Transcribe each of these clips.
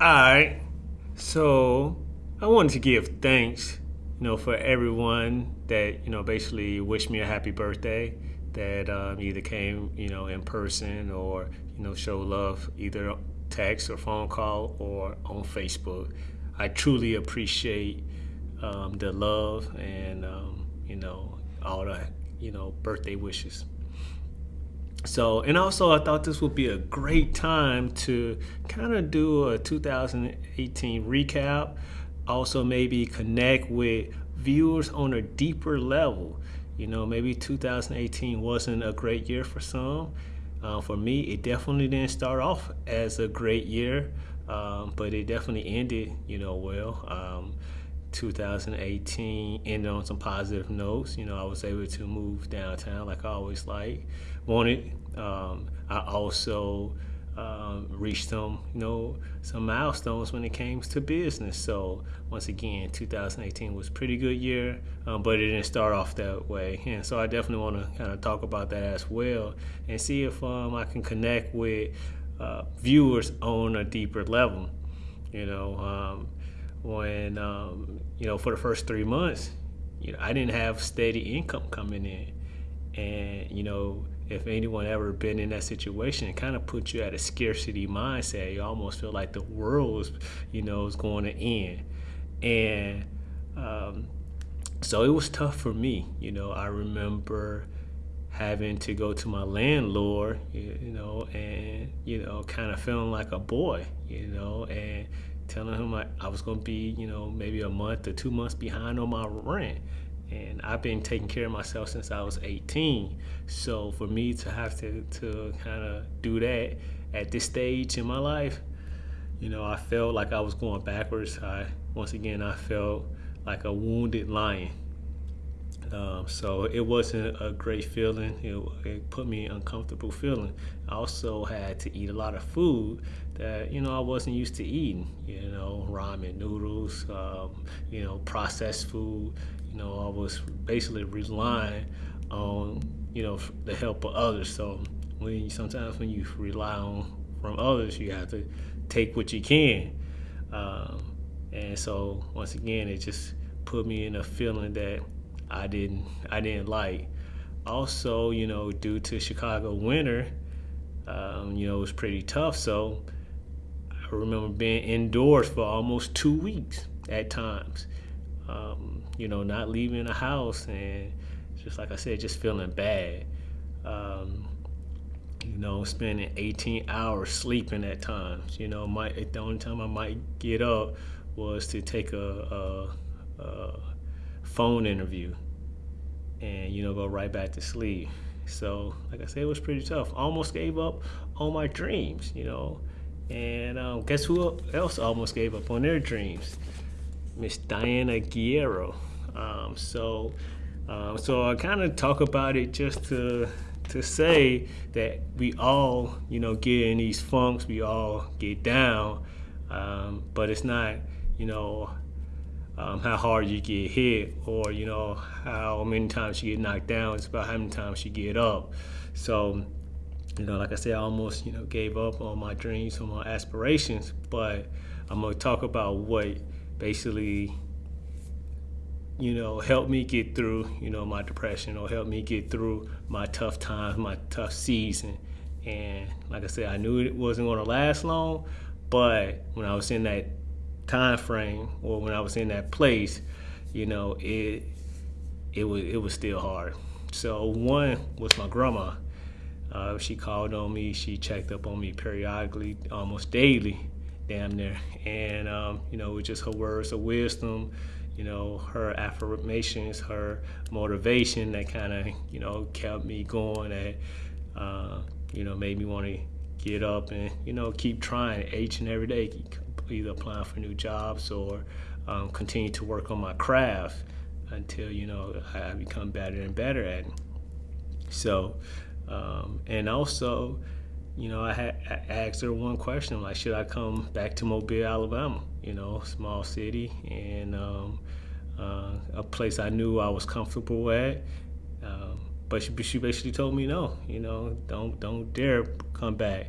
All right. So I wanted to give thanks, you know, for everyone that you know basically wished me a happy birthday. That um, either came, you know, in person or you know show love either text or phone call or on Facebook. I truly appreciate um, the love and um, you know all the you know birthday wishes. So, and also I thought this would be a great time to kind of do a 2018 recap. Also, maybe connect with viewers on a deeper level. You know, maybe 2018 wasn't a great year for some. Uh, for me, it definitely didn't start off as a great year, um, but it definitely ended, you know, well. Um, 2018 ended on some positive notes. You know, I was able to move downtown like I always like wanted. Um, I also um, reached some, you know, some milestones when it came to business. So once again, 2018 was a pretty good year, um, but it didn't start off that way. And so I definitely want to kind of talk about that as well and see if um, I can connect with uh, viewers on a deeper level. You know, um, when um, you know for the first three months, you know I didn't have steady income coming in, and you know if anyone ever been in that situation, it kind of puts you at a scarcity mindset. You almost feel like the world is, you know, is going to end, and um, so it was tough for me. You know, I remember having to go to my landlord, you, you know, and you know, kind of feeling like a boy, you know, and telling him I, I was going to be, you know, maybe a month or two months behind on my rent. And I've been taking care of myself since I was 18. So for me to have to, to kind of do that at this stage in my life, you know, I felt like I was going backwards. I once again I felt like a wounded lion. Um, so it wasn't a great feeling. It, it, put me uncomfortable feeling. I also had to eat a lot of food that you know I wasn't used to eating. You know, ramen noodles, um, you know, processed food. You know, I was basically relying on you know the help of others. So when sometimes when you rely on from others, you have to take what you can. Um, and so once again, it just put me in a feeling that I didn't I didn't like. Also, you know, due to Chicago winter, um, you know, it was pretty tough. So I remember being indoors for almost two weeks at times. Um, you know, not leaving the house and just like I said, just feeling bad. Um, you know, spending 18 hours sleeping at times. You know, my the only time I might get up was to take a, a, a phone interview and you know go right back to sleep. So like i said it was pretty tough. Almost gave up on my dreams you know and um, guess who else almost gave up on their dreams? Miss diana guerrero. Um, so um, so i kind of talk about it just to to say that we all you know get in these funks we all get down um, but it's not you know um, how hard you get hit or you know how many times you get knocked down. It's about how many times you get up. So you know like i said i almost you know gave up on my dreams on my aspirations but i'm going to talk about what basically you know helped me get through you know my depression or helped me get through my tough times my tough season. And like i said i knew it wasn't going to last long but when i was in that time frame or when I was in that place, you know, it it was it was still hard. So one was my grandma. Uh, she called on me. She checked up on me periodically, almost daily, damn near. And um, you know, with just her words of wisdom, you know, her affirmations, her motivation that kind of you know kept me going. That uh, you know made me want to get up and you know keep trying each and every day either applying for new jobs or um, continue to work on my craft until you know I become better and better at it. So, um, and also, you know, I, had, I asked her one question like, should I come back to Mobile, Alabama? You know, small city and um, uh, a place I knew I was comfortable at. Um, but she, she basically told me no. You know, don't don't dare come back.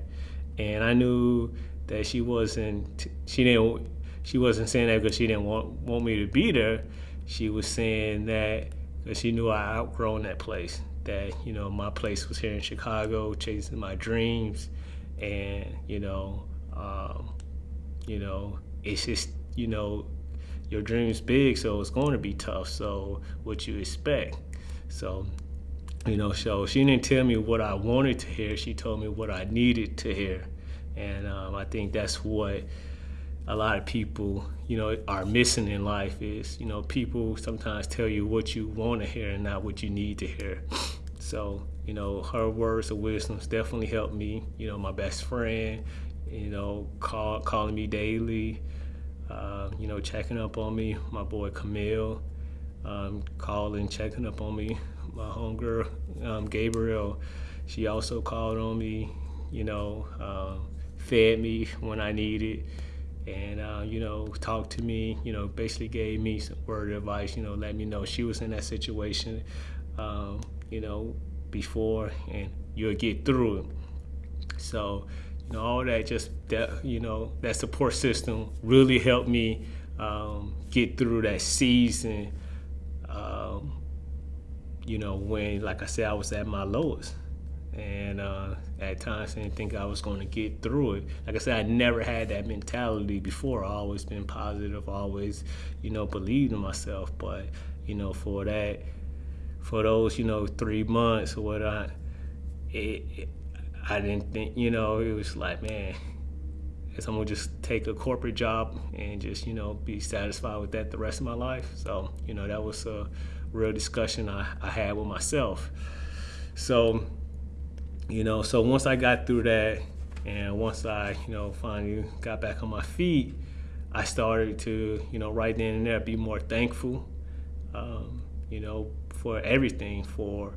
And I knew that she wasn't she didn't she wasn't saying that because she didn't want want me to be there. She was saying that because she knew I outgrown that place. That you know my place was here in Chicago, chasing my dreams, and you know, um, you know, it's just you know, your dream's big, so it's going to be tough. So what you expect? So you know, so she didn't tell me what I wanted to hear. She told me what I needed to hear, and um, I think that's what a lot of people, you know, are missing in life is, you know, people sometimes tell you what you want to hear and not what you need to hear. So, you know, her words of wisdom definitely helped me. You know, my best friend, you know, call, calling me daily, uh, you know, checking up on me. My boy Camille, um, calling, checking up on me. My homegirl, um, Gabriel, she also called on me, you know, uh, fed me when I needed. And uh, you know talked to me you know basically gave me some word advice you know let me know she was in that situation um, you know before and you'll get through it. So you know all that just that you know that support system really helped me um, get through that season um, you know when like i said i was at my lowest and uh, at times I didn't think I was going to get through it. Like I said, I never had that mentality before. I always been positive, always, you know, believed in myself. But you know, for that, for those, you know, three months or what I, it, I didn't think, you know, it was like, man, I'm gonna just take a corporate job and just, you know, be satisfied with that the rest of my life. So, you know, that was a real discussion I, I had with myself. So you know so once i got through that and once i you know finally got back on my feet i started to you know right then and there be more thankful um, you know for everything for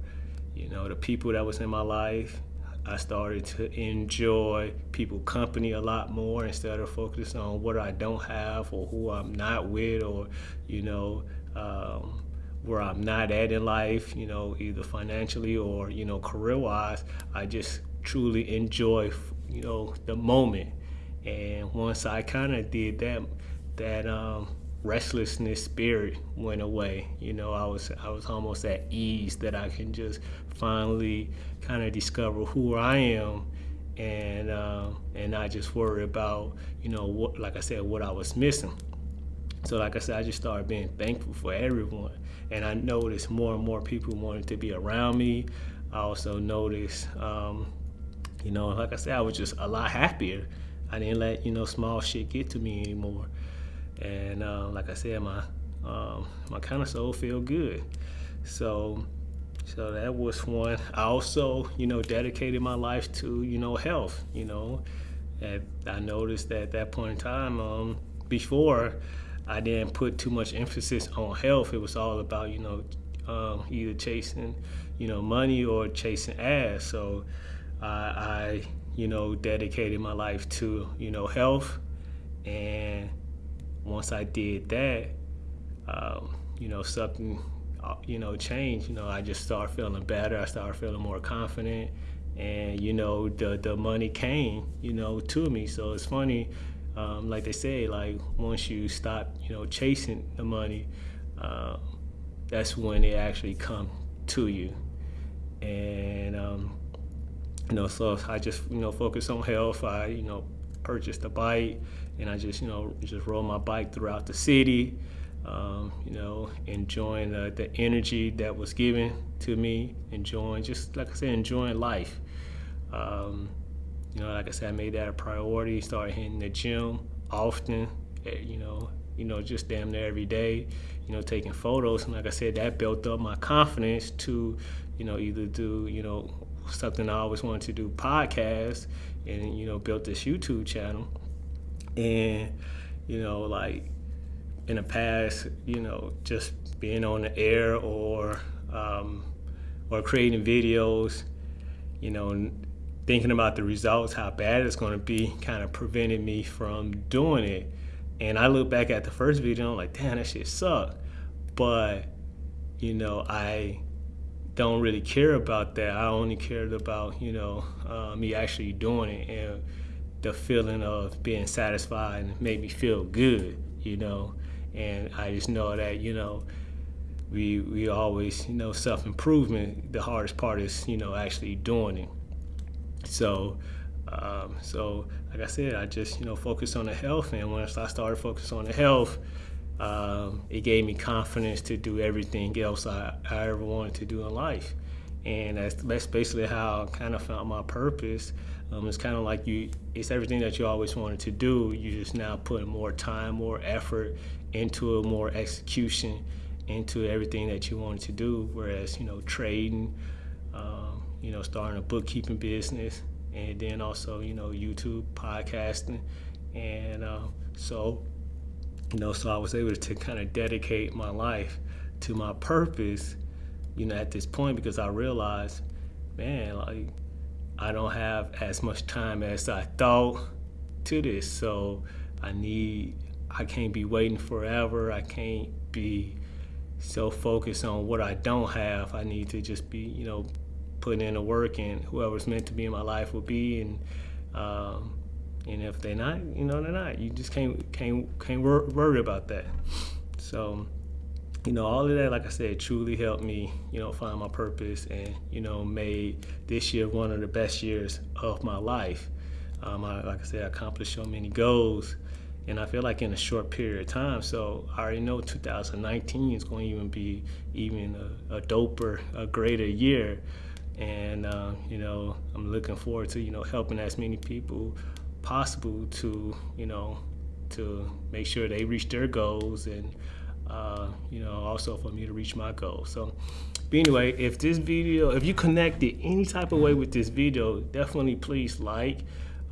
you know the people that was in my life. I started to enjoy people company a lot more instead of focusing on what i don't have or who i'm not with or you know um, where I'm not at in life, you know, either financially or, you know, career wise, I just truly enjoy, you know, the moment. And once I kind of did that, that um, restlessness spirit went away. You know, I was I was almost at ease that I can just finally kind of discover who I am, and um, and not just worry about you know what, like I said, what I was missing. So like I said, I just started being thankful for everyone. And I noticed more and more people wanted to be around me. I also noticed, um, you know, like I said, I was just a lot happier. I didn't let, you know, small shit get to me anymore. And uh, like I said, my um, my kind of soul feel good. So so that was one. I also, you know, dedicated my life to, you know, health, you know. And I noticed that at that point in time, um, before I didn't put too much emphasis on health. It was all about, you know, um, either chasing, you know, money or chasing ass. So I, I, you know, dedicated my life to, you know, health. And once I did that, um, you know, something, uh, you know, changed. You know, I just started feeling better. I started feeling more confident. And, you know, the, the money came, you know, to me. So it's funny, um, like they say, like once you stop, you know, chasing the money, uh, that's when it actually come to you. And um, you know, so I just you know focus on health. I you know purchased a bike, and I just you know just rode my bike throughout the city. Um, you know, enjoying the, the energy that was given to me, enjoying just like I said, enjoying life. Um, you know, like I said, I made that a priority. Started hitting the gym often. Eh, you know, you know, just damn near every day. You know, taking photos, and like I said, that built up my confidence to, you know, either do you know something I always wanted to do, podcast, and you know, built this YouTube channel. And you know, like in the past, you know, just being on the air or um, or creating videos, you know, thinking about the results, how bad it's going to be, kind of prevented me from doing it. And I look back at the first video, I'm like, damn, that shit sucked. But, you know, I don't really care about that. I only cared about, you know, uh, me actually doing it. And, the feeling of being satisfied and made me feel good, you know. And I just know that, you know, we we always, you know, self improvement. The hardest part is, you know, actually doing it. So, um, so like I said, I just you know focused on the health, and once I started focusing on the health, um, it gave me confidence to do everything else I, I ever wanted to do in life. And that's, that's basically how I kind of found my purpose. Um, it's kind of like you, it's everything that you always wanted to do. You just now put more time, more effort into it, more execution into everything that you wanted to do. Whereas, you know, trading, um, you know, starting a bookkeeping business, and then also, you know, YouTube, podcasting. And uh, so, you know, so I was able to kind of dedicate my life to my purpose, you know, at this point because I realized, man, like, I don't have as much time as I thought to this. So I need, I can't be waiting forever. I can't be so focused on what I don't have. I need to just be, you know, putting in the work, and whoever's meant to be in my life will be. And um, and if they're not, you know, they're not. You just can't can't can't wor- worry about that. So, you know, all of that, like I said, truly helped me, you know, find my purpose, and you know, made this year one of the best years of my life. Um, I, like I said, I accomplished so many goals, and I feel like in a short period of time. So I already know 2019 is going to even be even a, a doper, a greater year, and uh, you know, I'm looking forward to you know helping as many people possible to you know to make sure they reach their goals and uh, you know also for me to reach my goals. So but anyway if this video if you connected any type of way with this video definitely please like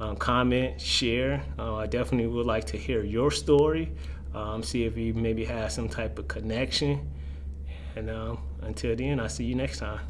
um, comment share. Uh, i definitely would like to hear your story um, see if you maybe have some type of connection. And um, until then i'll see you next time